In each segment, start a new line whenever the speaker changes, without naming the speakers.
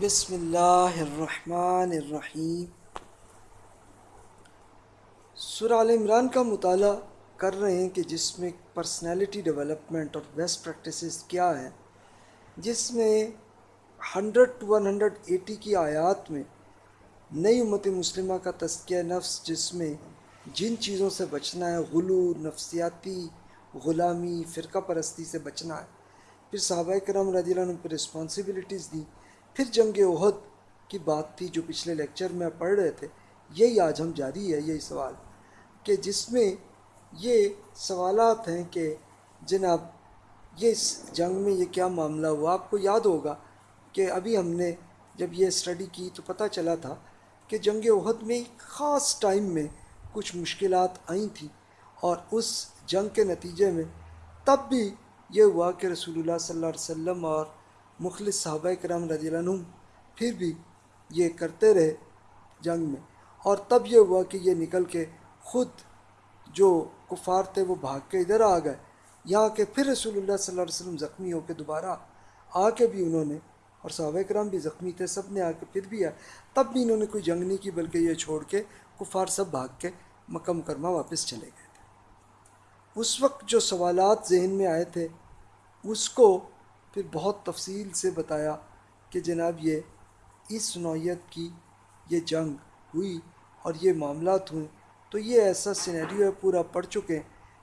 بسم اللہ الرحمن الرحیم۔ سورہ عال عمران کا مطالعہ کر رہے ہیں کہ جس میں پرسنالٹی ڈیولپمنٹ اور بیسٹ پریکٹسز کیا ہیں، جس میں hundred to one hundred eighty کی آیات میں نئی امت مسلمہ کا تذکیہ نفس، جس میں جن چیزوں سے بچنا ہے غلو نفسیاتی، غلامی، فرقہ پرستی سے بچنا ہے۔ پھر صحابہ کرام رضی اللہ عنہ پہ رسپانسبلٹیز دی۔ پھر جنگ عہد کی بات تھی جو پچھلے لیکچر میں پڑھ رہے تھے، یہی آج ہم جاری ہے، یہی سوال کہ جس میں یہ سوالات ہیں کہ جناب یہ اس جنگ میں یہ کیا معاملہ ہوا؟ آپ کو یاد ہوگا کہ ابھی ہم نے جب یہ اسٹڈی کی تو پتہ چلا تھا کہ جنگ عہد میں خاص ٹائم میں کچھ مشکلات آئیں تھیں اور اس جنگ کے نتیجے میں تب بھی یہ ہوا کہ رسول اللہ صلی اللہ علیہ وسلم اور مخلص صحابہ کرام رضی اللہ عنہ پھر بھی یہ کرتے رہے جنگ میں۔ اور تب یہ ہوا کہ یہ نکل کے خود جو کفار تھے وہ بھاگ کے ادھر آ گئے۔ یہاں کے پھر رسول اللہ صلی اللہ علیہ وسلم زخمی ہو کے دوبارہ آ کے بھی انہوں نے، اور صحابہ کرام بھی زخمی تھے، سب نے آ کے پھر بھی آئے تب بھی انہوں نے کوئی جنگ نہیں کی، بلکہ یہ چھوڑ کے کفار سب بھاگ کے مکہ مکرمہ واپس چلے گئے تھے۔ اس وقت جو سوالات ذہن میں آئے تھے، اس کو پھر بہت تفصیل سے بتایا کہ جناب یہ اس نوعیت کی یہ جنگ ہوئی اور یہ معاملات ہوئے، تو یہ ایسا سینیریو ہے، پورا پڑھ چکے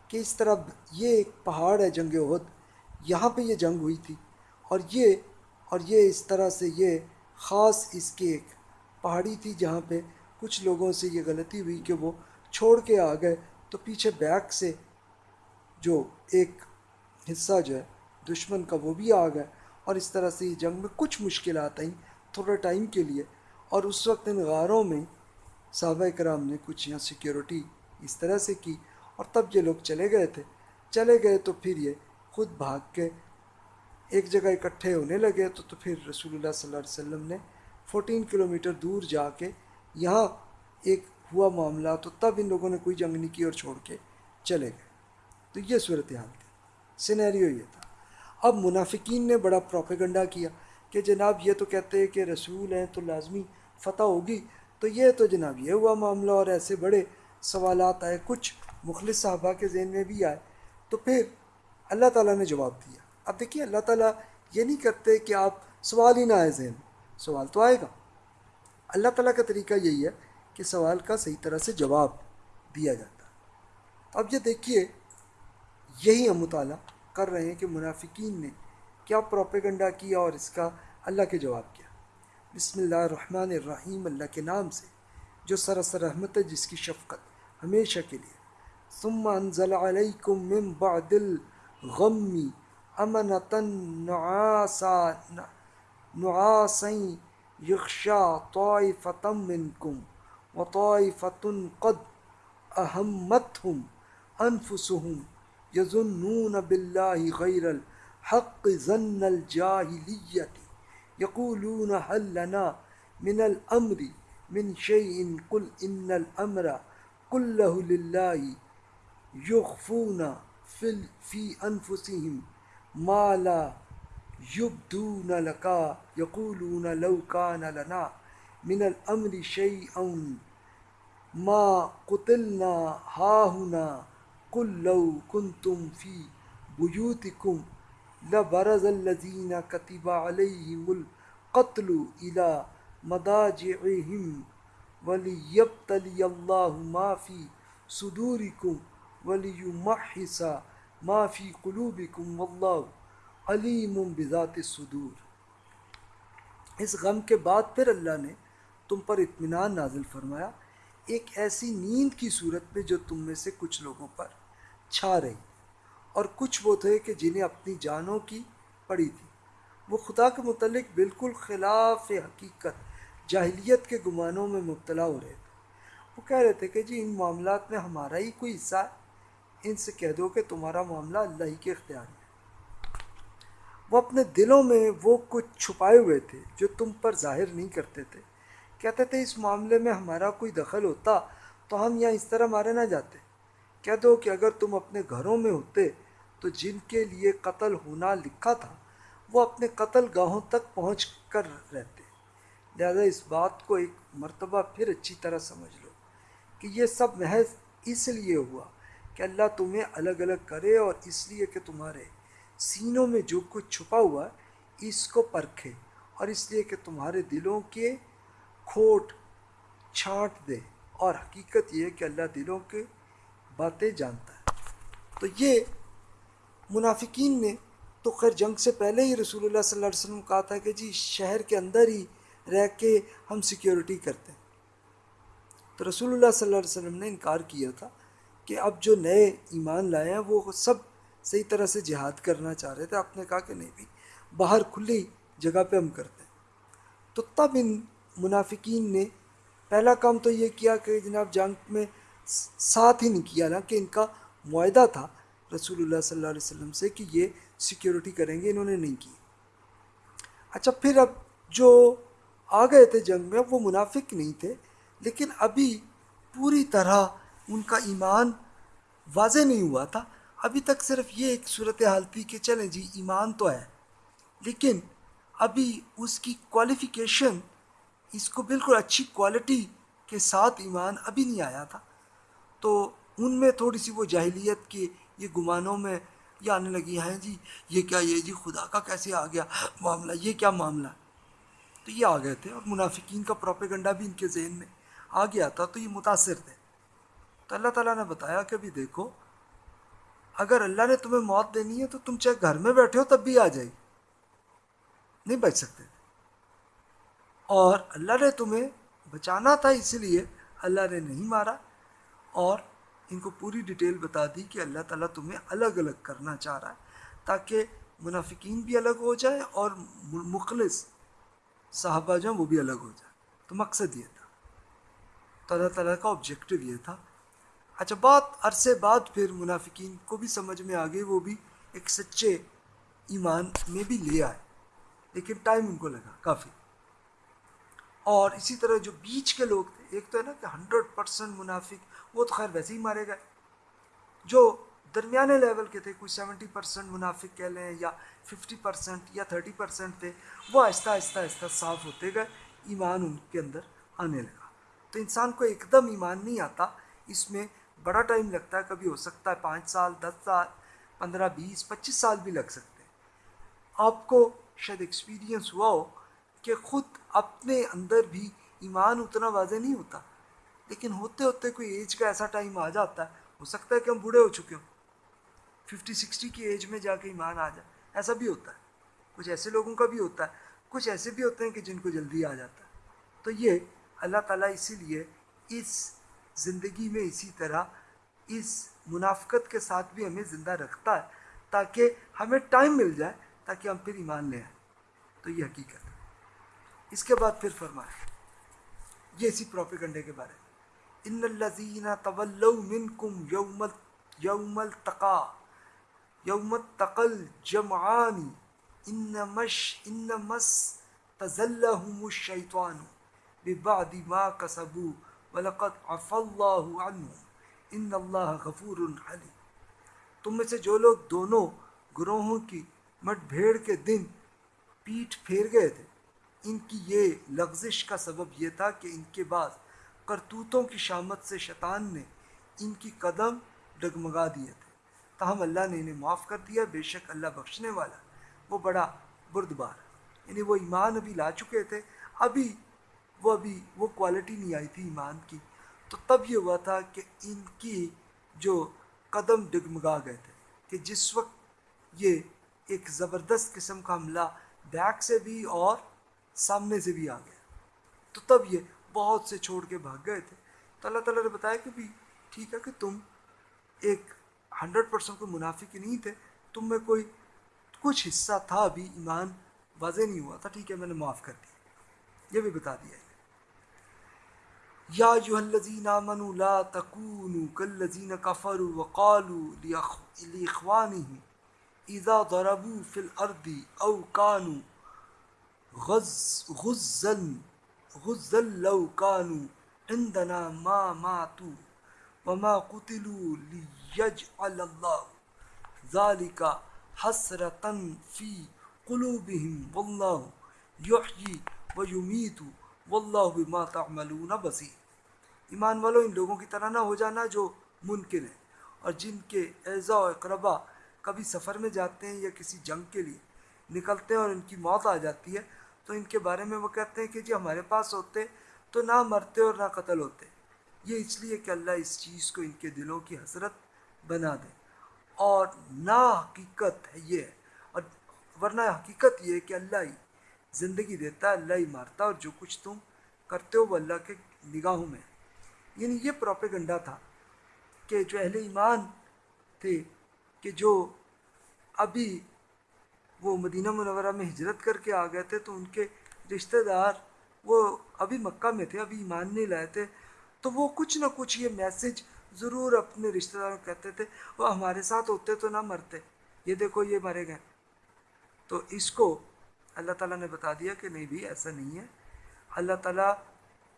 کہ اس طرح یہ ایک پہاڑ ہے جنگ عہد یہاں پہ یہ جنگ ہوئی تھی اور یہ اور یہ اس طرح سے یہ خاص اس کی ایک پہاڑی تھی جہاں پہ کچھ لوگوں سے یہ غلطی ہوئی کہ وہ چھوڑ کے آ گئے، تو پیچھے بیک سے جو ایک حصہ جو ہے دشمن کا وہ بھی آ گئے اور اس طرح سے یہ جنگ میں کچھ مشکلات آئیں تھوڑا ٹائم کے لیے اور اس وقت ان غاروں میں صحابہ کرام نے کچھ یہاں سیکیورٹی اس طرح سے کی اور تب یہ لوگ چلے گئے تھے۔ چلے گئے تو پھر یہ خود بھاگ کے ایک جگہ اکٹھے ہونے لگے تو تو پھر رسول اللہ صلی اللہ علیہ وسلم نے فورٹین کلومیٹر دور جا کے یہاں ایک ہوا معاملہ تو تب ان لوگوں نے کوئی جنگ نہیں کی اور چھوڑ کے چلے گئے۔ تو یہ صورتحال تھی۔ سینیریو یہ تھا۔ اب منافقین نے بڑا پروپیگنڈا کیا کہ جناب یہ تو کہتے ہیں کہ رسول ہیں تو لازمی فتح ہوگی، تو یہ تو جناب یہ ہوا معاملہ اور ایسے بڑے سوالات آئے، کچھ مخلص صحابہ کے ذہن میں بھی آئے۔ تو پھر اللہ تعالیٰ نے جواب دیا۔ اب دیکھیے اللہ تعالیٰ یہ نہیں کرتے کہ آپ سوال ہی نہ آئے ذہن سوال تو آئے گا۔ اللہ تعالیٰ کا طریقہ یہی ہے کہ سوال کا صحیح طرح سے جواب دیا جاتا۔ اب یہ دیکھیے، یہی ہم مطالعہ۔ کر رہے ہیں کہ منافقین نے کیا پروپیگنڈا کیا اور اس کا اللہ کے جواب کیا۔ بسم اللہ الرحمن الرحیم، اللہ کے نام سے، جو سراسر رحمت ہے، جس کی شفقت ہمیشہ کے لیے۔ ثم انزل علیکم من بعد الغم امنتا نعاسا نعاسا یخشا طائفتا منکم وطائفت قد اہمتہم انفسہم۔ یظنون باللہ غیر الحق ظن الجاہلیت یقولون حل لنا من الامر من شیء قل ان الامر کلہ للہ یخفون فی انفسهم ما لا یبدون لکا یقولون لو کان لنا من الامر شیء ما قتلنا ہاہنا قل لو کنتم فی بیوتکم لبرز الذین کتب علیہم القتل الى مضاجعہم ولیبتلی اللہ ما فی صدورکم ولیمحص ما فی قلوبکم واللہ علیم بذات الصدور۔ اس غم کے بعد پھر اللہ نے تم پر اطمینان نازل فرمایا، ایک ایسی نیند کی صورت میں جو تم میں سے کچھ لوگوں پر چھا رہی اور کچھ وہ تھے کہ جنہیں اپنی جانوں کی پڑی تھی۔ وہ خدا کے متعلق بالکل خلاف حقیقت، جاہلیت کے گمانوں میں مبتلا ہو رہے تھے۔ وہ کہہ رہے تھے کہ جی ان معاملات میں ہمارا ہی کوئی حصہ ہے۔ ان سے کہہ دو کہ تمہارا معاملہ اللہ ہی کے اختیار ہے۔ وہ اپنے دلوں میں وہ کچھ چھپائے ہوئے تھے جو تم پر ظاہر نہیں کرتے تھے۔ کہتے تھے، اس معاملے میں ہمارا کوئی دخل ہوتا تو ہم یہاں اس طرح مارے نہ جاتے۔ کہہ دو کہ اگر تم اپنے گھروں میں ہوتے تو جن کے لیے قتل ہونا لکھا تھا، وہ اپنے قتل گاہوں تک پہنچ کر رہتے۔ لہذا اس بات کو ایک مرتبہ پھر اچھی طرح سمجھ لو کہ یہ سب محض اس لیے ہوا کہ اللہ تمہیں الگ الگ کرے اور اس لیے کہ تمہارے سینوں میں جو کچھ چھپا ہوا ہے اس کو پرکھے اور اس لیے کہ تمہارے دلوں کے کھوٹ چھانٹ دے۔ اور حقیقت یہ ہے کہ اللہ دلوں کے باتیں جانتا ہے۔ تو یہ منافقین نے تو خیر جنگ سے پہلے ہی رسول اللہ صلی اللہ علیہ وسلم کہا تھا کہ جی شہر کے اندر ہی رہ کے ہم سیکیورٹی کرتے ہیں۔ تو رسول اللہ صلی اللہ علیہ وسلم نے انکار کیا تھا کہ اب جو نئے ایمان لائے ہیں، وہ سب صحیح طرح سے جہاد کرنا چاہ رہے تھے۔ آپ نے کہا کہ نہیں بھی، باہر کھلی جگہ پہ ہم کرتے ہیں۔ تو تب ان منافقین نے پہلا کام تو یہ کیا کہ جناب جنگ میں ساتھ ہی نہیں کیا نا کہ ان کا معاہدہ تھا رسول اللہ صلی اللہ علیہ وسلم سے کہ یہ سیکیورٹی کریں گے، انہوں نے نہیں کی۔ اچھا پھر اب جو آ گئے تھے جنگ میں وہ منافق نہیں تھے، لیکن ابھی پوری طرح ان کا ایمان واضح نہیں ہوا تھا۔ ابھی تک صرف یہ ایک صورت حال تھی کہ چلیں جی ایمان تو ہے، لیکن ابھی اس کی کوالیفیکیشن اس کو بالکل اچھی کوالٹی کے ساتھ ایمان ابھی نہیں آیا تھا۔ تو ان میں تھوڑی سی وہ جاہلیت کے یہ گمانوں میں یہ آنے لگی ہیں جی یہ کیا یہ جی خدا کا کیسے آ گیا معاملہ، یہ کیا معاملہ؟ تو یہ آ گئے تھے اور منافقین کا پروپیگنڈا بھی ان کے ذہن میں آ گیا تھا، تو یہ متاثر تھے۔ تو اللہ تعالیٰ نے بتایا کہ بھی دیکھو، اگر اللہ نے تمہیں موت دینی ہے تو تم چاہے گھر میں بیٹھے ہو تب بھی آ جائے گی نہیں بچ سکتے۔ اور اللہ نے تمہیں بچانا تھا اسی لیے اللہ نے نہیں مارا۔ اور ان کو پوری ڈیٹیل بتا دی کہ اللہ تعالیٰ تمہیں الگ الگ کرنا چاہ رہا ہے تاکہ منافقین بھی الگ ہو جائے اور مخلص صحابہ جو ہیں وہ بھی الگ ہو جائے۔ تو مقصد یہ تھا۔ تو اللہ تعالیٰ کا آبجیکٹو یہ تھا۔ اچھا بات عرصے بعد پھر منافقین کو بھی سمجھ میں آ گئی، وہ بھی ایک سچے ایمان میں بھی لے آئے۔ لیکن ٹائم ان کو لگا، کافی۔ اور اسی طرح جو بیچ کے لوگ تھے، ایک تو ہے نا کہ ہنڈریڈ پرسینٹ منافق وہ تو خیر ویسے ہی مارے گئے۔ جو درمیانے لیول کے تھے، کوئی سیونٹی پرسینٹ منافق کہہ لیں یا ففٹی پرسینٹ یا تھرٹی پرسینٹ تھے، وہ آہستہ آہستہ آہستہ صاف ہوتے گئے، ایمان ان کے اندر آنے لگا۔ تو انسان کو ایک دم ایمان نہیں آتا، اس میں بڑا ٹائم لگتا ہے، کبھی ہو سکتا ہے پانچ سال، دس سال، پندرہ، بیس، پچیس سال بھی لگ سکتے ہیں۔ آپ کو شاید ایکسپیرینس ہوا ہو کہ خود اپنے اندر بھی ایمان اتنا واضح نہیں ہوتا۔ لیکن ہوتے ہوتے کوئی ایج کا ایسا ٹائم آ جاتا ہے، ہو سکتا ہے کہ ہم بوڑھے ہو چکے ہوں۔ ففٹی سکسٹی کی ایج میں جا کے ایمان آ جائے۔ ایسا بھی ہوتا ہے۔ کچھ ایسے لوگوں کا بھی ہوتا ہے۔ کچھ ایسے بھی ہوتے ہیں کہ جن کو جلدی آ جاتا ہے۔ تو یہ اللہ تعالیٰ اسی لیے اس زندگی میں اسی طرح اس منافقت کے ساتھ بھی ہمیں زندہ رکھتا ہے، تاکہ ہمیں ٹائم مل جائے، تاکہ ہم پھر ایمان لے آئیں۔ تو یہ حقیقت ہے۔ اس کے بعد پھر فرمائے یہ اسی پروپیگنڈے کے بارے میں۔ ان الزین طول منکم یوم یوم التقا یوم تقل جمعانی ان مش ان مس تزلہم الشیطان ببعد ما کسبو ولقد عف اللہ عنہ ان اللہ غفور علی تم میں سے جو لوگ دونوں گروہوں کی مٹ بھیڑ کے دن پیٹھ پھیر گئے تھے، ان کی یہ لغزش کا سبب یہ تھا کہ ان کے بعد کرتوتوں کی شامت سے شیطان نے ان کی قدم ڈگمگا دیے تھے۔ تاہم اللہ نے انہیں معاف کر دیا۔ بے شک اللہ بخشنے والا وہ بڑا بردبار یعنی وہ ایمان ابھی لا چکے تھے۔ ابھی وہ ابھی وہ کوالٹی نہیں آئی تھی ایمان کی۔ تو تب یہ ہوا تھا کہ ان کی جو قدم ڈگمگا گئے تھے کہ جس وقت یہ ایک زبردست قسم کا حملہ بیک سے بھی اور سامنے سے بھی آ گیا۔ تو تب یہ بہت سے چھوڑ کے بھاگ گئے تھے۔ تو اللہ تعالیٰ نے بتایا کہ بھی ٹھیک ہے کہ تم ایک ہنڈریڈ پرسینٹ کوئی منافق نہیں تھے۔ تم میں کوئی کچھ حصہ تھا ابھی ایمان واضح نہیں ہوا تھا۔ ٹھیک ہے، میں نے معاف کر دیا۔ یہ بھی بتا دیا یا جو الذین آمنوا لا تکونوا کالذین کفروا وقالوا لاخوانهم اذا ضربوا في الارض او كانوا غز، غزن غزل عندنا ما ماتوا وما قتلوا ليجعل الله ذلك حسرة في قلوبهم والله يحيي ويميت واللہ بما تعملون بصیر ایمان والو، ان لوگوں کی طرح نہ ہو جانا جو ممکن ہے۔ اور جن کے اعضاء و اقربا کبھی سفر میں جاتے ہیں یا کسی جنگ کے لیے نکلتے ہیں اور ان کی موت آ جاتی ہے تو ان کے بارے میں وہ کہتے ہیں کہ جی ہمارے پاس ہوتے تو نہ مرتے اور نہ قتل ہوتے۔ یہ اس لیے کہ اللہ اس چیز کو ان کے دلوں کی حسرت بنا دے۔ اور نا حقیقت ہے یہ۔ اور ورنہ حقیقت یہ ہے کہ اللہ ہی زندگی دیتا ہے، اللہ ہی مارتا اور جو کچھ تم کرتے ہو وہ اللہ کے نگاہوں میں۔ یعنی یہ پروپیگنڈا تھا کہ جو اہل ایمان تھے، کہ جو ابھی وہ مدینہ منورہ میں ہجرت کر کے آ گئے تھے تو ان کے رشتہ دار وہ ابھی مکہ میں تھے، ابھی ایمان نہیں لائے تھے۔ تو وہ کچھ نہ کچھ یہ میسج ضرور اپنے رشتہ داروں کو کہتے تھے، وہ ہمارے ساتھ ہوتے تو نہ مرتے۔ یہ دیکھو، یہ مرے گئے۔ تو اس کو اللہ تعالیٰ نے بتا دیا کہ نہیں بھی ایسا نہیں ہے۔ اللہ تعالیٰ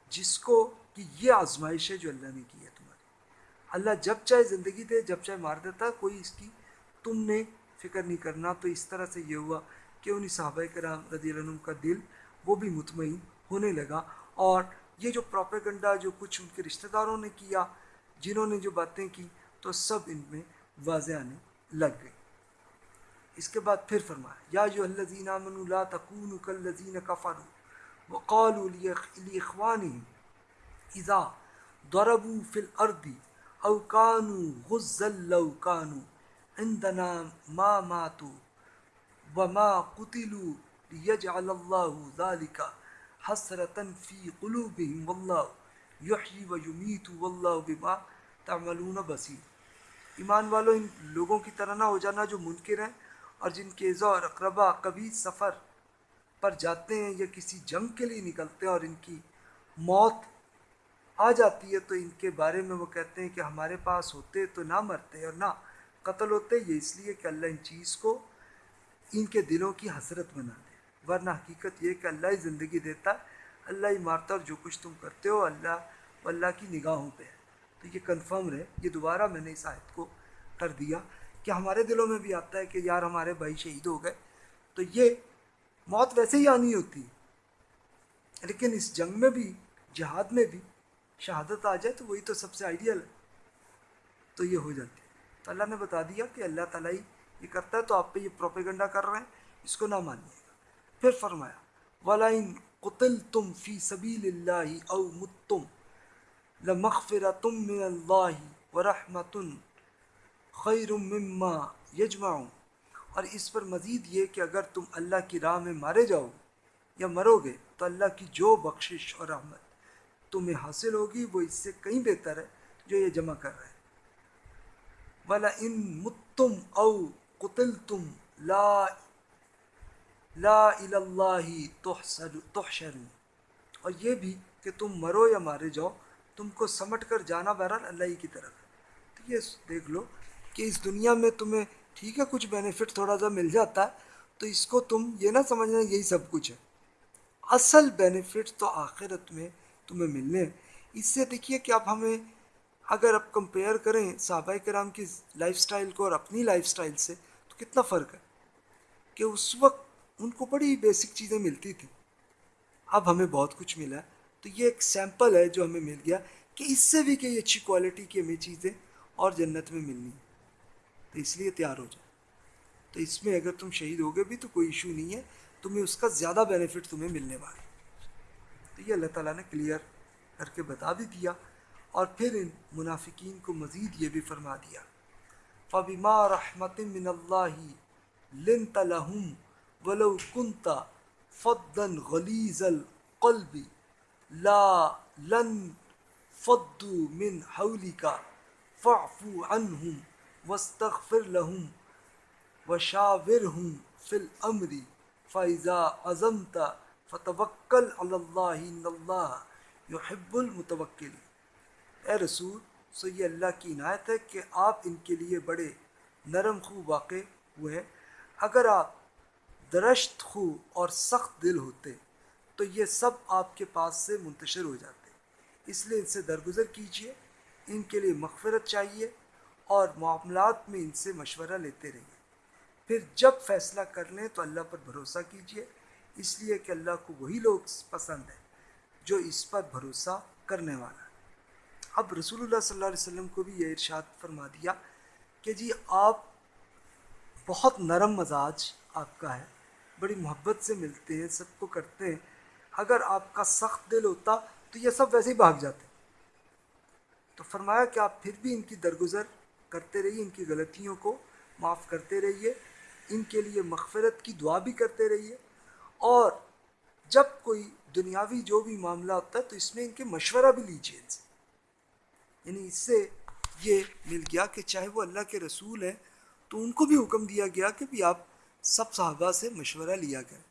جس کو کہ یہ آزمائش ہے جو اللہ نے کی ہے تمہاری۔ اللہ جب چاہے زندگی دے، جب چاہے مار دیتا، کوئی اس کی تم نے فکر نہیں کرنا، تو اس طرح سے یہ ہوا کہ انہیں صحابہ کرام رضی اللہ عنہ کا دل وہ بھی مطمئن ہونے لگا اور یہ جو پروپیگنڈا، جو کچھ ان کے رشتہ داروں نے کیا، جنہوں نے جو باتیں کی، تو سب ان میں واضح آنے لگ گئی۔ اس کے بعد پھر فرمایا، یا جو الذین آمنوا لا تکونوا کالذین کفروا وقالوا لاخوانهم اذا ضربوا في الارض او كانوا غزا لو كانوا عندنا ما ماتوا وما قتلوا ليجعل الله ذلك حسرة في قلوبهم. والله يحيي ويميت والله بما تعملون بصير. ایمان والو، ان لوگوں کی طرح نہ ہو جانا جو منکر ہیں اور جن کے عزا اور اقربا کبھی سفر پر جاتے ہیں یا کسی جنگ کے لیے نکلتے ہیں اور ان کی موت آ جاتی ہے، تو ان کے بارے میں وہ کہتے ہیں کہ ہمارے پاس ہوتے تو نہ مرتے اور نہ قتل ہوتے یہ اس لیے کہ اللہ ان چیز کو ان کے دلوں کی حسرت بنا دے۔ ورنہ حقیقت یہ کہ اللہ ہی زندگی دیتا ہے اللہ ہی مارتا اور جو کچھ تم کرتے ہو، اللہ اللہ کی نگاہوں پہ۔ ہے تو یہ کنفرم رہے، یہ دوبارہ میں نے اس آیت کو کر دیا کہ ہمارے دلوں میں بھی آتا ہے کہ یار ہمارے بھائی شہید ہو گئے۔ تو یہ موت ویسے ہی آنی ہوتی ہے لیکن اس جنگ میں بھی، جہاد میں بھی شہادت آ جائے تو وہی تو سب سے آئیڈیل ہے۔ تو یہ ہو جاتی۔ ہے تو اللہ نے بتا دیا کہ اللہ تعالیٰ ہی یہ کرتا ہے، تو آپ پہ یہ پروپیگنڈا کر رہے ہیں، اس کو نہ مانیے گا۔ پھر فرمایا ولائن قتل تم فی سبیل اللہ او متم لمغفر تم من اللہ و رحمتن خیر مما یجمعوں اور اس پر مزید یہ کہ اگر تم اللہ کی راہ میں مارے جاؤ یا مرو گے، تو اللہ کی جو بخشش اور رحمت تمہیں حاصل ہوگی، وہ اس سے کہیں بہتر ہے جو یہ جمع کر رہے ہیں۔ ولا ان متم او قتل تم لا لا اللہ تحشر اور یہ بھی کہ تم مرو یا مارے جاؤ، تم کو سمٹ کر جانا بہرحال اللہ ہی کی طرف ہے۔ تو یہ دیکھ لو کہ اس دنیا میں تمہیں ٹھیک ہے، کچھ بینیفٹ تھوڑا سا مل جاتا ہے، تو اس کو تم یہ نہ سمجھنا یہی سب کچھ ہے۔ اصل بینیفٹ تو آخرت میں تمہیں ملنے ہیں۔ اس سے دیکھیے کہ اب ہمیں اگر اب کمپیئر کریں صحابہ کرام کی لائف سٹائل کو اور اپنی لائف سٹائل سے، تو کتنا فرق ہے؟ کہ اس وقت ان کو بڑی بیسک چیزیں ملتی تھیں۔ اب ہمیں بہت کچھ ملا۔ تو یہ ایک سیمپل ہے جو ہمیں مل گیا کہ اس سے بھی کہ اچھی کوالٹی کی ہمیں چیزیں اور جنت میں ملنی تو اس لیے تیار ہو جائے تو اس میں اگر تم شہید ہوگے بھی تو کوئی ایشو نہیں ہے۔ تمہیں اس کا زیادہ بینیفٹ تمہیں ملنے والا تو یہ اللہ تعالیٰ نے کلیئر کر کے بتا بھی دیا۔ اور پھر ان منافقین کو مزید یہ بھی فرما دیا، فبما رحمت من اللہ لنت لہم ولو کنت فدن غلیظ القلب لا لن فدو من حولک فاعفو عنہم وسطر لہم و شاور ہوں فل عمری فائزہ عظمتا فتوکل اللہ اللہ یحب المتوکل اے رسول، سو یہ اللہ کی عنایت ہے کہ آپ ان کے لیے بڑے نرم خو واقع ہوئے۔ اگر آپ درشت خو اور سخت دل ہوتے، تو یہ سب آپ کے پاس سے منتشر ہو جاتے۔ اس لیے ان سے درگزر کیجیے، ان کے لیے مغفرت چاہیے اور معاملات میں ان سے مشورہ لیتے رہیے۔ پھر جب فیصلہ کر لیں تو اللہ پر بھروسہ کیجیے اس لیے کہ اللہ کو وہی لوگ پسند ہیں جو اس پر بھروسہ کرنے والا۔ ہے اب رسول اللہ صلی اللہ علیہ وسلم کو بھی یہ ارشاد فرما دیا کہ جی آپ بہت نرم مزاج آپ کا ہے، بڑی محبت سے ملتے ہیں، سب کو کرتے ہیں۔ اگر آپ کا سخت دل ہوتا تو یہ سب ویسے ہی بھاگ جاتے۔ تو فرمایا کہ آپ پھر بھی ان کی درگزر کرتے رہیے، ان کی غلطیوں کو معاف کرتے رہیے، ان کے لیے مغفرت کی دعا بھی کرتے رہیے۔ اور جب کوئی دنیاوی جو بھی معاملہ ہوتا ہے تو اس میں ان کے مشورہ بھی لیجیے ان سے۔ یعنی اس سے یہ مل گیا کہ چاہے وہ اللہ کے رسول ہیں، تو ان کو بھی حکم دیا گیا کہ بھی آپ سب صحابہ سے مشورہ لیا کریں۔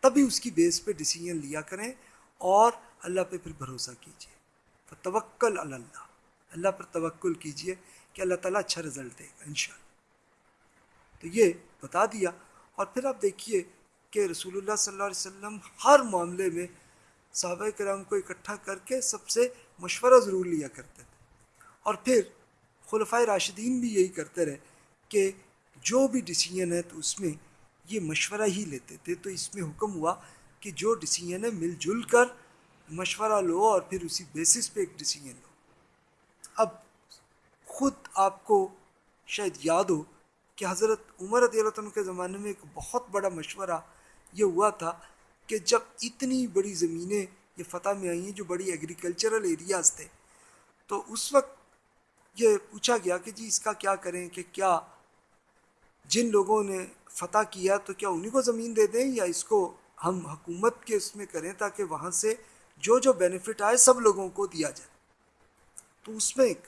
تبھی اس کی بیس پہ ڈسیزن لیا کریں اور اللہ پہ پھر بھروسہ کیجیے۔ توکل اللہ۔ اللہ پر توکل کیجیے کہ اللہ تعالیٰ اچھا رزلٹ دے گا، انشاءاللہ۔ تو یہ بتا دیا۔ اور پھر آپ دیکھیے کہ رسول اللہ صلی اللہ علیہ وسلم ہر معاملے میں صحابہ کرام کو اکٹھا کر کے سب سے مشورہ ضرور لیا کرتے تھے۔ اور پھر خلفۂ راشدین بھی یہی کرتے رہے کہ جو بھی ڈسیزن ہے تو اس میں یہ مشورہ ہی لیتے تھے۔ تو اس میں حکم ہوا کہ جو ڈسیزن ہے مل جل کر مشورہ لو اور پھر اسی بیسس پہ ایک ڈسیزن لو۔ اب خود آپ کو شاید یاد ہو کہ حضرت عمر رضی اللہ عنہ کے زمانے میں ایک بہت بڑا مشورہ یہ ہوا تھا کہ جب اتنی بڑی زمینیں یہ فتح میں آئی ہیں جو بڑی ایگریکلچرل ایریاز تھے۔ تو اس وقت یہ پوچھا گیا کہ جی اس کا کیا کریں کہ کیا جن لوگوں نے فتح کیا تو کیا انہیں کو زمین دے دیں یا اس کو ہم حکومت کے اس میں کریں تاکہ وہاں سے جو جو بینیفٹ آئے سب لوگوں کو دیا جائے۔ تو اس میں ایک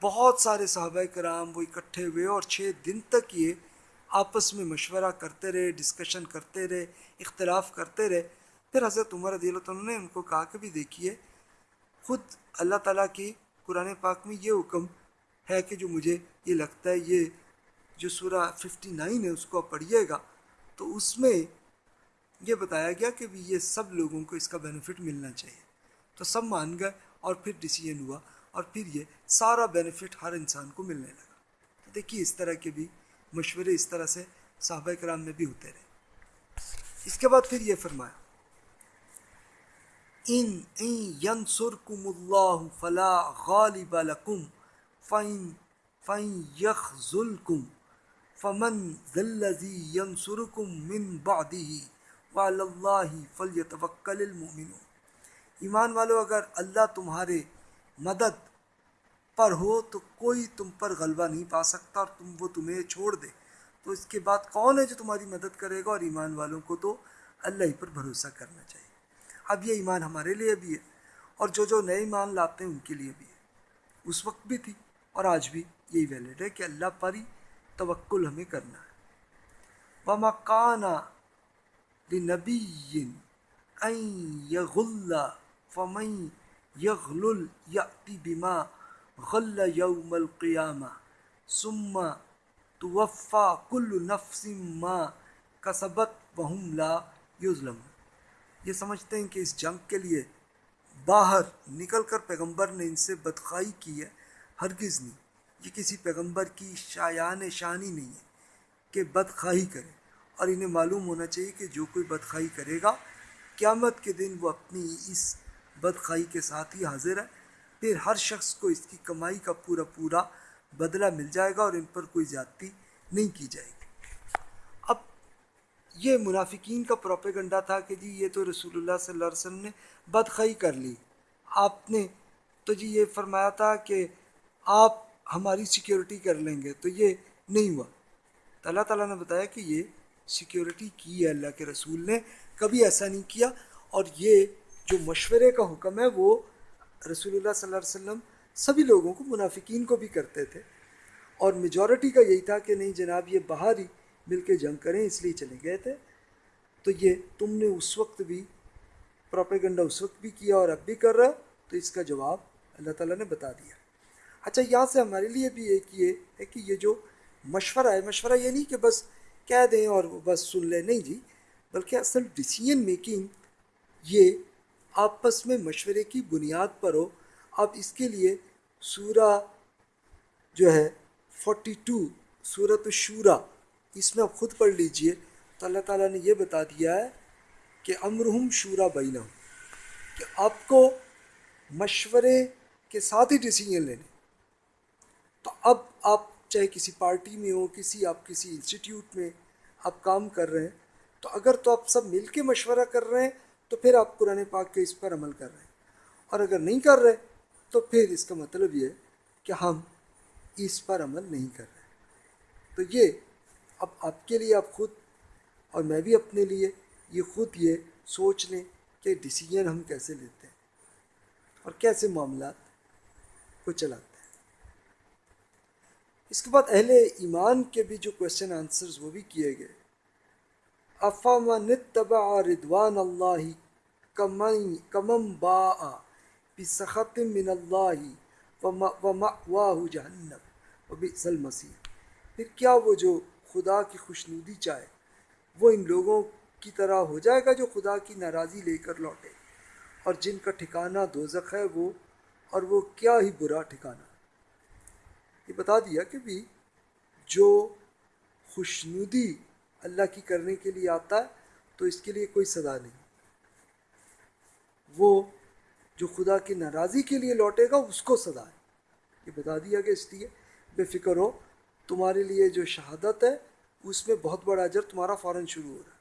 بہت سارے صحابہ کرام وہ اکٹھے ہوئے اور چھ دن تک یہ آپس میں مشورہ کرتے رہے ڈسکشن کرتے رہے، اختلاف کرتے رہے۔ پھر حضرت عمر رضی اللہ عنہ نے ان کو کہا کہ بھی دیکھیے، خود اللہ تعالیٰ کی قرآن پاک میں یہ حکم ہے کہ جو مجھے یہ لگتا ہے، یہ جو سورہ ففٹی نائن ہے، اس کو آپ پڑھیے گا۔ تو اس میں یہ بتایا گیا کہ بھی یہ سب لوگوں کو اس کا بینیفٹ ملنا چاہیے۔ تو سب مان گئے اور پھر ڈیسیجن ہوا اور پھر یہ سارا بینیفٹ ہر انسان کو ملنے لگا۔ تو دیکھیے اس طرح کے بھی مشورے اس طرح سے صحابہ کرام میں بھی ہوتے رہے۔ اس کے بعد پھر یہ فرمایا ان ینصرکم اللہ فلا غالب لکم فین فین یخذلکم، فمن ذلذی ینصرکم من بعدہ وََ فلیتوکل المؤمنون۔ ایمان والو، اگر اللہ تمہارے مدد پر ہو تو کوئی تم پر غلبہ نہیں پا سکتا اور تم وہ تمہیں چھوڑ دے۔ تو اس کے بعد کون ہے جو تمہاری مدد کرے گا؟ اور ایمان والوں کو تو اللہ ہی پر بھروسہ کرنا چاہیے۔ اب یہ ایمان ہمارے لیے بھی ہے اور جو جو نئے ایمان لاتے ہیں ان کے لیے بھی ہے۔ اس وقت بھی تھی اور آج بھی یہی ویلڈ ہے کہ اللہ پر ہی توکل ہمیں کرنا ہے۔ وَمَقَانَ لنبی ان یغل فمن یغلل یأتی بما غل یوم القیامہ ثم توفا کل نفس ما کسبت وهم لا یظلم یہ سمجھتے ہیں کہ اس جنگ کے لیے باہر نکل کر پیغمبر نے ان سے بدخائی کی ہے، ہرگز نہیں۔ یہ کسی پیغمبر کی شایان شانی نہیں ہے کہ بدخواہی کرے۔ اور انہیں معلوم ہونا چاہیے کہ جو کوئی بدخائی کرے گا، قیامت کے دن وہ اپنی اس بدخائی کے ساتھ ہی حاضر ہے۔ پھر ہر شخص کو اس کی کمائی کا پورا پورا بدلہ مل جائے گا اور ان پر کوئی زیادتی نہیں کی جائے گی۔ یہ منافقین کا پروپیگنڈا تھا کہ جی یہ تو رسول اللہ صلی اللہ علیہ وسلم نے بدخائی کر لی۔ آپ نے تو جی یہ فرمایا تھا کہ آپ ہماری سیکیورٹی کر لیں گے، تو یہ نہیں ہوا۔ تو اللہ تعالیٰ نے بتایا کہ یہ سیکیورٹی کی ہے اللہ کے رسول نے، کبھی ایسا نہیں کیا۔ اور یہ جو مشورے کا حکم ہے، وہ رسول اللہ صلی اللہ علیہ وسلم سبھی لوگوں کو، منافقین کو بھی کرتے تھے۔ اور میجورٹی کا یہی تھا کہ نہیں جناب، یہ باہر ہی مل کے جنگ کریں، اس لیے چلے گئے تھے۔ تو یہ تم نے اس وقت بھی پروپیگنڈا اس وقت بھی کیا اور اب بھی کر رہا، تو اس کا جواب اللہ تعالیٰ نے بتا دیا۔ اچھا یہاں سے ہمارے لیے بھی ایک یہ ہے کہ یہ جو مشورہ ہے، مشورہ یہ نہیں کہ بس کہہ دیں اور بس سن لیں، نہیں جی بلکہ اصل ڈسیزن میکنگ یہ آپس میں مشورے کی بنیاد پر ہو۔ اب اس کے لیے سورہ جو ہے فورٹی ٹو صورت الشورا۔ اس میں آپ خود پڑھ لیجیے۔ تو اللہ تعالیٰ نے یہ بتا دیا ہے کہ امرہم شورا بینہ کہ آپ کو مشورے کے ساتھ ہی ڈیسیجن لینے۔ تو اب آپ چاہے کسی پارٹی میں ہو، کسی آپ کسی انسٹیٹیوٹ میں آپ کام کر رہے ہیں، تو اگر تو آپ سب مل کے مشورہ کر رہے ہیں، تو پھر آپ قرآن پاک کے اس پر عمل کر رہے ہیں۔ اور اگر نہیں کر رہے، تو پھر اس کا مطلب یہ ہے کہ ہم اس پر عمل نہیں کر رہے۔ تو یہ اب آپ کے لیے آپ خود اور میں بھی اپنے لیے یہ خود یہ سوچ لیں کہ ڈیسیجن ہم کیسے لیتے ہیں اور کیسے معاملات کو چلاتے ہیں۔ اس کے بعد اہل ایمان کے بھی جو کوشچن آنسرز وہ بھی کیے گئے۔ افام نتبع ردوان اللہ کمم با بسخط من اللہ و جہنم و بئس المصیر پھر کیا وہ جو خدا کی خوشنودی چاہے۔ وہ ان لوگوں کی طرح ہو جائے گا جو خدا کی ناراضی لے کر لوٹے۔ اور جن کا ٹھکانہ دوزخ ہے وہ، اور وہ کیا ہی برا ٹھکانہ۔ یہ بتا دیا کہ بھی جو خوشنودی اللہ کی کرنے کے لیے آتا ہے، تو اس کے لیے کوئی سزا نہیں۔ وہ جو خدا کی ناراضی کے لیے لوٹے گا، اس کو سزا ہے۔ یہ بتا دیا کہ اس لیے۔ بے فکر ہو۔ تمہارے لیے جو شہادت ہے، اس میں بہت بڑا اجر تمہارا فوراً شروع ہو رہا ہے۔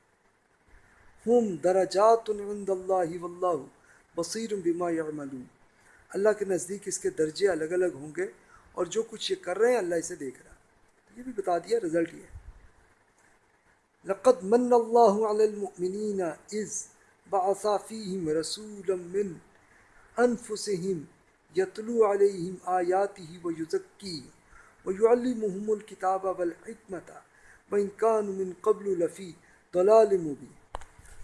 ہم درجات عند اللہ واللہ بصیر بما یعملون۔ اللہ کے نزدیک اس کے درجے الگ الگ ہوں گے اور جو کچھ یہ کر رہے ہیں، اللہ اسے دیکھ رہا ہے۔ یہ بھی بتا دیا رزلٹ یہ لقد من اللہ علی المؤمنین اذ بعث فیہم رسولا من انفسہم یتلو علیہم آیاتہ ویزکیہم ویعلمہم الکتاب والحکمت وإن كانوا من قبل لفی ضلال مبین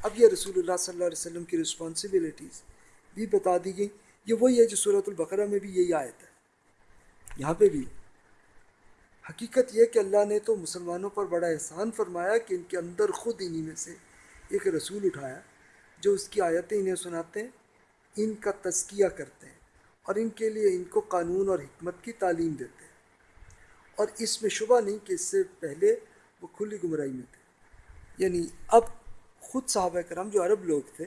اب یہ رسول اللہ صلی اللہ علیہ وسلم کی رسپانسبلٹیز بھی بتا دی گئی یہ وہی ہے جو صورت البقرہ میں بھی یہی آیت ہے۔ یہاں پہ بھی حقیقت یہ کہ اللہ نے تو مسلمانوں پر بڑا احسان فرمایا کہ ان کے اندر خود انہی میں سے ایک رسول اٹھایا جو اس کی آیتیں انہیں سناتے ہیں، ان کا تزکیہ کرتے ہیں اور ان کے لیے ان کو قانون اور حکمت کی تعلیم دیتے ہیں۔ اور اس میں شبہ نہیں کہ اس سے پہلے وہ کھلی گمراہی میں تھے۔ یعنی اب خود صحابہ کرام جو عرب لوگ تھے،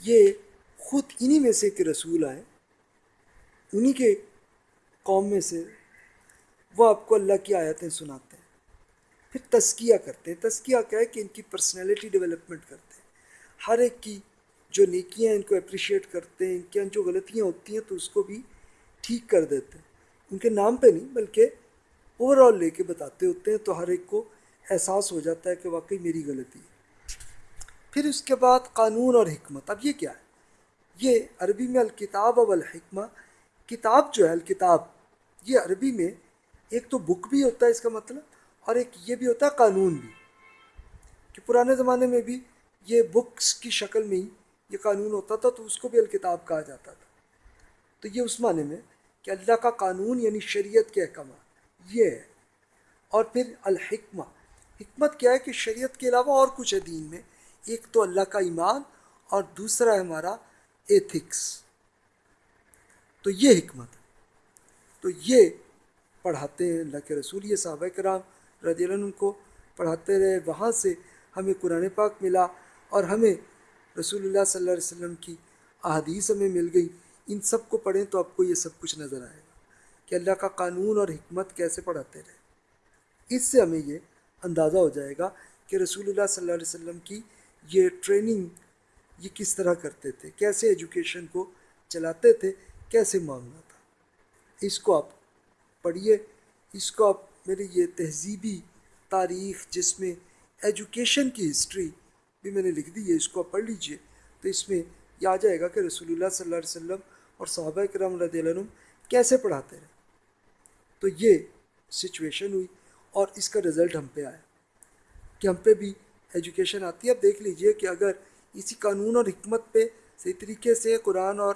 یہ خود انہی میں سے ایک رسول آئے، انہی کے قوم میں سے وہ آپ کو اللہ کی آیتیں سناتے ہیں۔ پھر تزکیہ کرتے ہیں۔ تزکیہ کیا ہے کہ ان کی پرسنالٹی ڈیولپمنٹ کرتے ہیں۔ ہر ایک کی جو نیکیاں ہیں، ان کو اپریشیٹ کرتے ہیں۔ ان کے جو غلطیاں ہوتی ہیں تو اس کو بھی ٹھیک کر دیتے ہیں۔ ان کے نام پہ نہیں، بلکہ اوور آل لے کے بتاتے ہوتے ہیں تو ہر ایک کو احساس ہو جاتا ہے کہ واقعی میری غلطی ہے۔ پھر اس کے بعد قانون اور حکمت۔ اب یہ کیا ہے؟ یہ عربی میں الکتاب و الحکمہ، کتاب جو ہے، الکتاب، یہ عربی میں ایک تو بک بھی ہوتا ہے اس کا مطلب اور ایک یہ بھی ہوتا ہے قانون بھی۔ کہ پرانے زمانے میں بھی یہ بکس کی شکل میں ہی یہ قانون ہوتا تھا تو اس کو بھی الکتاب کہا جاتا تھا۔ تو یہ اس معنی میں کہ اللہ کا قانون یعنی شریعت کے احکامات۔ یہ ہے۔ اور پھر الحکمہ۔ حکمت کیا ہے کہ شریعت کے علاوہ اور کچھ ہے دین میں۔ ایک تو اللہ کا ایمان اور دوسرا ہے ہمارا ایتھکس تو یہ حکمت۔ تو یہ پڑھاتے ہیں اللہ کے رسول، یہ صحابہ کرام رضی اللہ عنہ کو پڑھاتے رہے۔ وہاں سے ہمیں قرآن پاک ملا اور ہمیں رسول اللہ صلی اللہ علیہ وسلم کی احادیث ہمیں مل گئی۔ ان سب کو پڑھیں تو آپ کو یہ سب کچھ نظر آئے۔ کہ اللہ کا قانون اور حکمت کیسے پڑھاتے رہے۔ اس سے ہمیں یہ اندازہ ہو جائے گا کہ رسول اللہ صلی اللہ علیہ وسلم کی یہ ٹریننگ یہ کس طرح کرتے تھے، کیسے ایجوکیشن کو چلاتے تھے، کیسے معاملہ تھا۔ اس کو آپ پڑھیے۔ اس کو آپ میری یہ تہذیبی تاریخ جس میں ایجوکیشن کی ہسٹری بھی میں نے لکھ دی ہے، اس کو آپ پڑھ لیجیے۔ تو اس میں یہ آ جائے گا کہ رسول اللہ صلی اللہ علیہ وسلم اور صحابہ کرام رضی اللہ عنہ کیسے پڑھاتے رہے۔ تو یہ سچویشن ہوئی اور اس کا رزلٹ ہم پہ آیا۔ کہ ہم پہ بھی ایجوکیشن آتی ہے۔ اب دیکھ لیجیے کہ اگر اسی قانون اور حکمت پہ صحیح طریقے سے قرآن اور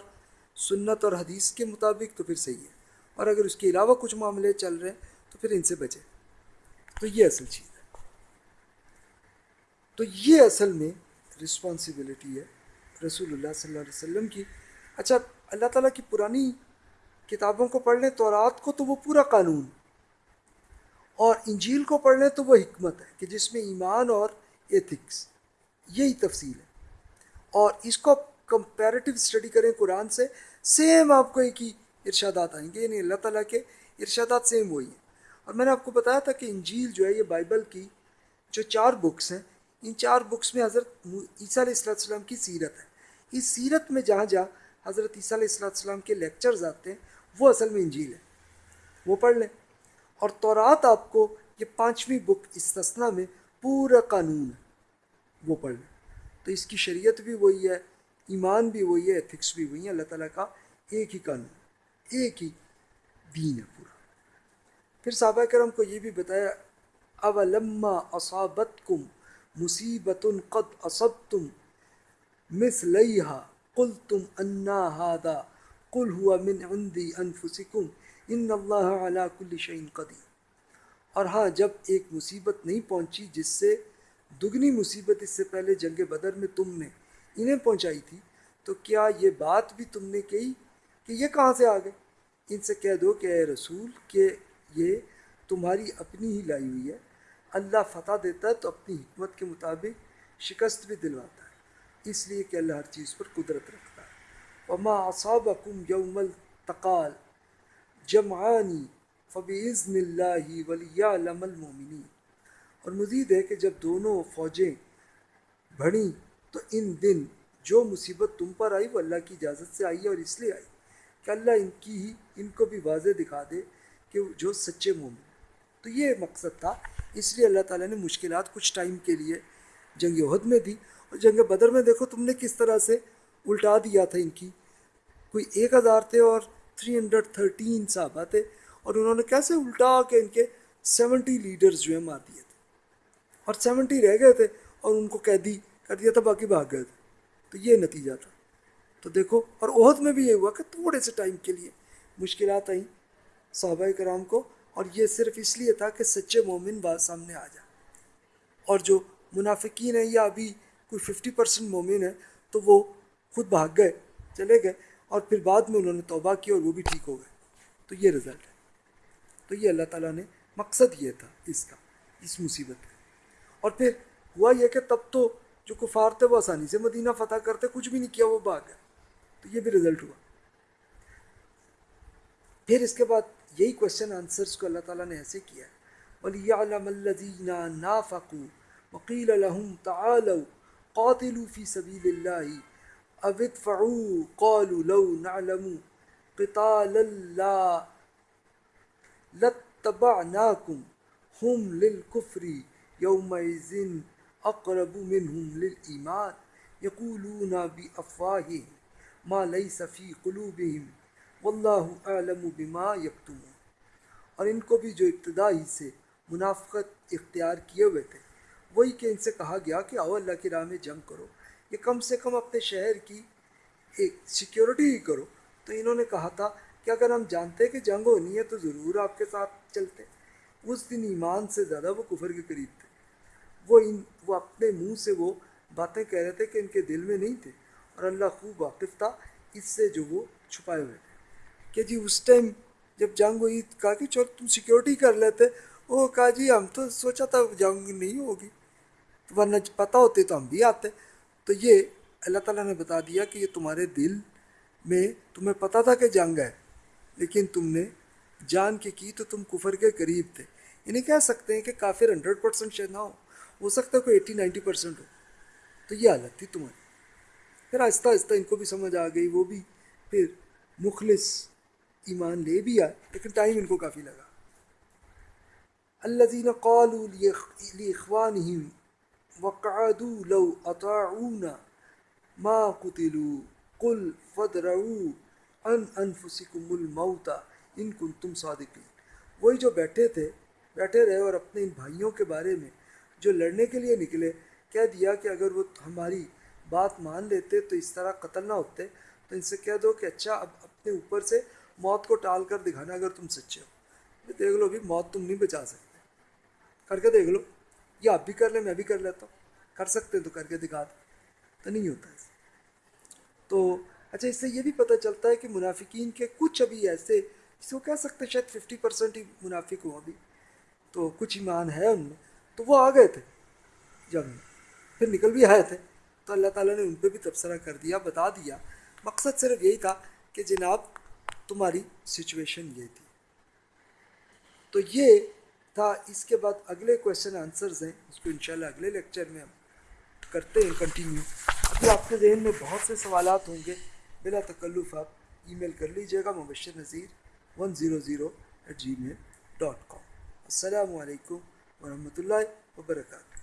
سنت اور حدیث کے مطابق تو پھر صحیح ہے۔ اور اگر اس کے علاوہ کچھ معاملے چل رہے ہیں تو پھر ان سے بچے تو یہ اصل چیز ہے۔ تو یہ اصل میں رسپانسبلٹی ہے رسول اللہ صلی اللہ علیہ وسلم کی۔ اچھا اللہ تعالیٰ کی پرانی کتابوں کو پڑھ لیں تو رات کو تو وہ پورا قانون اور انجیل کو پڑھ لیں تو وہ حکمت ہے کہ جس میں ایمان اور ایتھکس یہی تفصیل ہے۔ اور اس کو کمپیریٹیو اسٹڈی کریں قرآن سے سیم آپ کو ایک ہی ارشادات آئیں گے یعنی اللہ تعالیٰ کے ارشادات سیم وہی ہیں۔ اور میں نے آپ کو بتایا تھا کہ انجیل جو ہے یہ بائبل کی جو چار بکس ہیں، ان چار بکس میں حضرت عیسیٰ علیہ السلّۃ السلام کی سیرت ہے۔ اس سیرت میں جہاں جہاں حضرت عیسیٰ علیہ السلّۃ السلام کے لیکچرز آتے ہیں وہ اصل میں انجیل ہے۔ وہ پڑھ لیں۔ اور تورات آپ کو یہ پانچویں بک استثنا میں پورا قانون ہے۔ وہ پڑھ لیں۔ تو اس کی شریعت بھی وہی ہے، ایمان بھی وہی ہے ایتھکس بھی وہی ہے اللہ تعالیٰ کا ایک ہی قانون، ایک ہی دین ہے پورا۔ پھر صحابہ کرم کو یہ بھی بتایا، اولما اصابت کم مصیبت قد اصب تم مس لئیحا کل تم انا ہادا کل ہوا من عندی انفسکم ان اللہ علا کل شعین قدیم اور ہاں جب ایک مصیبت نہیں پہنچی جس سے دگنی مصیبت اس سے پہلے جنگ بدر میں تم نے انہیں پہنچائی تھی، تو کیا یہ بات بھی تم نے کہی کہ یہ کہاں سے آ گئے ان سے کہہ دو کہ اے رسول، کہ یہ تمہاری اپنی ہی لائی ہوئی ہے۔ اللہ فتح دیتا ہے تو اپنی حکمت کے مطابق شکست بھی دلواتا ہے۔ اس لیے کہ اللہ ہر چیز پر قدرت رکھتا ہے۔ وما اصابکم یوم التقال جمعانی فبعزن اللہ ولی المومنین اور مزید ہے کہ جب دونوں فوجیں بڑھیں تو ان دن جو مصیبت تم پر آئی وہ اللہ کی اجازت سے آئی ہے اور اس لیے آئی کہ اللہ ان کی ہی، ان کو بھی واضح دکھا دے کہ جو سچے مومن۔ تو یہ مقصد تھا۔ اس لیے اللہ تعالیٰ نے مشکلات کچھ ٹائم کے لیے جنگ عہد میں دی۔ اور جنگ بدر میں دیکھو تم نے کس طرح سے الٹا دیا تھا ان کی۔ کوئی ایک ہزار تھے اور تھری ہنڈریڈ تھرٹین صحابہ تھے اور انہوں نے کیسے الٹا کے ان کے سیونٹی لیڈرز جو ہیں مار دیے تھے۔ اور سیونٹی رہ گئے تھے اور ان کو قیدی کر دیا تھا، باقی بھاگ گئے تھے۔ تو یہ نتیجہ تھا۔ تو دیکھو، اور عہد میں بھی یہ ہوا کہ تھوڑے سے ٹائم کے لیے مشکلات آئیں صحابہ کرام کو، اور یہ صرف اس لیے تھا کہ سچے مومن بات سامنے آ جائے۔ اور جو منافقین ہیں یا ابھی کوئی ففٹی پرسنٹ مومن ہے تو وہ خود بھاگ گئے، چلے گئے اور پھر بعد میں انہوں نے توبہ کی اور وہ بھی ٹھیک ہو گئے۔ تو یہ رزلٹ ہے۔ تو یہ اللہ تعالیٰ نے مقصد یہ تھا اس کا، اس مصیبت کا۔ اور پھر ہوا یہ کہ تب تو جو کفار تھے وہ آسانی سے مدینہ فتح کرتے، کچھ بھی نہیں کیا، وہ بھاگ گئے۔ تو یہ بھی رزلٹ ہوا۔ پھر اس کے بعد یہی کوشچن آنسرس کو اللہ تعالیٰ نے ایسے کیا۔ وَلِيَعْلَمَ الَّذِينَ نَافَقُوا وَقِيلَ لَهُمْ تَعَالَوْا قَاتِلُوا فِي سَبِيلِ اللَّهِ ادْفَعُوا قَالُوا لَوْ نَعْلَمُ قِتَالًا لَا لَاتَّبَعْنَاكُمْ هُمْ لِلْكُفْرِ يَوْمَئِذٍ أَقْرَبُ مِنْهُمْ لِلْإِيمَانِ يَقُولُونَ بِأَفْوَاهِهِمْ مَا لَيْسَ فِي قُلُوبِهِمْ واللہ اعلم بما یکتم اور ان کو بھی جو ابتدا ہی سے منافقت اختیار کیے ہوئے تھے، وہی کہ ان سے کہا گیا کہ آؤ اللہ کی راہ میں جنگ کرو۔ یہ کم سے کم اپنے شہر کی ایک سیکیورٹی ہی کرو۔ تو انہوں نے کہا تھا کہ اگر ہم جانتے کہ جنگ ہونی ہے تو ضرور آپ کے ساتھ چلتے اس دن ایمان سے زیادہ وہ کفر کے قریب تھے۔ وہ ان، وہ اپنے منہ سے وہ باتیں کہہ رہے تھے کہ ان کے دل میں نہیں تھے۔ اور اللہ خوب واقف تھا اس سے جو وہ چھپائے ہوئے تھے۔ کہ جی اس ٹائم جب جنگ ہوئی کہا کہ چلو تم سیکیورٹی کر لیتے۔ وہ کہا جی ہم تو سوچا تھا جنگ نہیں ہوگی۔ ورنہ پتہ ہوتے تو ہم بھی آتے۔ تو یہ اللہ تعالیٰ نے بتا دیا کہ یہ تمہارے دل میں تمہیں پتہ تھا کہ جنگ ہے، لیکن تم نے جان کے کی تو تم کفر کے قریب تھے۔ انہیں کہہ سکتے ہیں کہ کافر ہنڈریڈ پرسینٹ شاید نہ ہو ہو سکتا ہے کوئی ایٹی نائنٹی پرسینٹ ہو۔ تو یہ حالت تھی تمہاری۔ پھر آہستہ آہستہ ان کو بھی سمجھ آ گئی، وہ بھی پھر مخلص ایمان لے بھی آئے، لیکن ٹائم ان کو کافی لگا۔ الذين قالوا لاخوانهم وقعدوا لو اطاعونا ما قتلوا. قل فدرعوا عن انفسكم الموت ان کنتم صادقین وہی جو بیٹھے تھے، بیٹھے رہے اور اپنے ان بھائیوں کے بارے میں جو لڑنے کے لیے نکلے کہہ دیا کہ اگر وہ ہماری بات مان لیتے تو اس طرح قتل نہ ہوتے؟ تو ان سے کہہ دو کہ اچھا اب اپنے اوپر سے موت کو ٹال کر دکھانا اگر تم سچے ہو۔ دیکھ لو بھی موت تم نہیں بچا سکتے۔ کر کے دیکھ لو۔ یہ آپ بھی کر لیں میں بھی کر لیتا ہوں۔ کر سکتے ہیں تو کر کے دکھا دیں۔ تو نہیں ہوتا ایسے تو اچھا اس سے یہ بھی پتہ چلتا ہے کہ منافقین کے کچھ ابھی ایسے، جس کو کہہ سکتے شاید ففٹی پرسینٹ ہی منافق ہوں ابھی۔ تو کچھ ایمان ہے ان میں۔ تو وہ آ گئے تھے جب پھر نکل بھی آئے تھے۔ تو اللہ تعالیٰ نے ان پہ بھی تبصرہ کر دیا، بتا دیا۔ مقصد صرف یہی تھا کہ جناب، تمہاری سچویشن یہ تھی۔ تو یہ تھا۔ اس کے بعد اگلے کویشچن آنسرز ہیں، اس کو انشاءاللہ اگلے لیکچر میں ہم کرتے ہیں کنٹینیو ابھی آپ کے ذہن میں بہت سے سوالات ہوں گے۔ بلا تکلف آپ ای میل کر لیجیے گا، Mubashir Nazir one zero zero eight gmail dot com السلام علیکم ورحمۃ اللہ وبرکاتہ۔